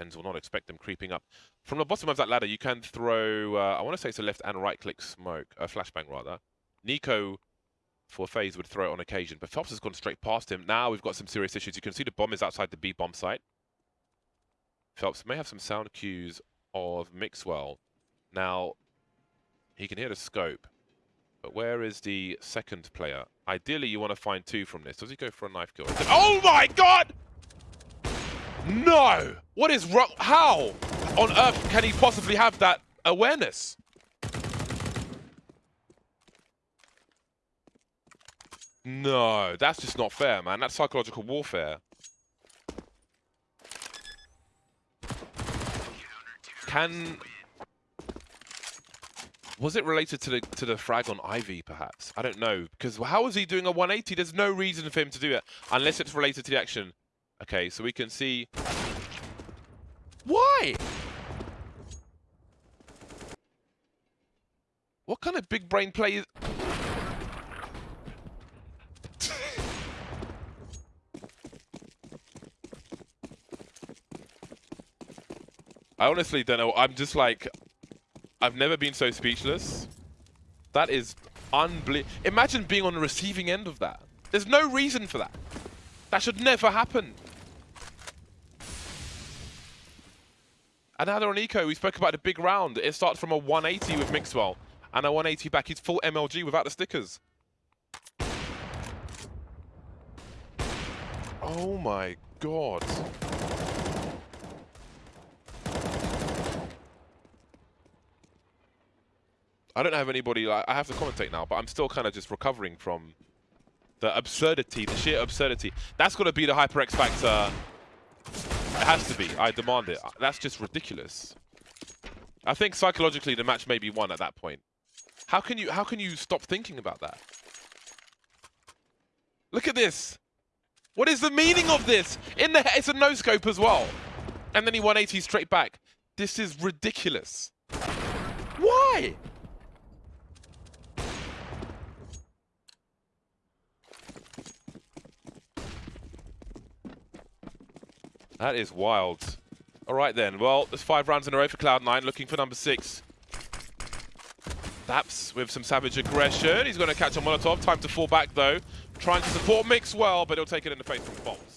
Hens will not expect them creeping up. From the bottom of that ladder, you can throw, uh, I want to say it's a left and right click smoke, a flashbang rather. NiKo for FaZe would throw it on occasion, but Phelps has gone straight past him. Now we've got some serious issues. You can see the bomb is outside the B bomb site. Phelps may have some sound cues of Mixwell. Now, he can hear the scope, but where is the second player? Ideally, you want to find two from this. Does he go for a knife kill? Oh my god! No! What is wrong? How on earth can he possibly have that awareness? No, that's just not fair, man. That's psychological warfare. Can was it related to the to the frag on Ivy, perhaps? I don't know. Because how is he doing a 180? There's no reason for him to do it. Unless it's related to the action. Okay, so we can see... What kind of big brain play is... I honestly don't know. I'm just like, I've never been so speechless. That is unbelievable. Imagine being on the receiving end of that. There's no reason for that. That should never happen. And now they're on Eco. We spoke about the big round. It starts from a 180 with Mixwell. And a 180 back. He's full MLG without the stickers. Oh my god. I don't have anybody, like, I have to commentate now, but I'm still kind of just recovering from the absurdity, the sheer absurdity. That's got to be the HyperX factor. It has to be. I demand it. That's just ridiculous. I think psychologically the match may be won at that point. How can you how can you stop thinking about that? Look at this. What is the meaning of this? In the it's a no scope as well. And then he 180 straight back. This is ridiculous. Why? That is wild. All right then. Well, there's five rounds in a row for Cloud9, looking for number six. Daps with some savage aggression. He's going to catch a Molotov. Time to fall back though. Trying to support Mixwell, but he'll take it in the face from Bolt.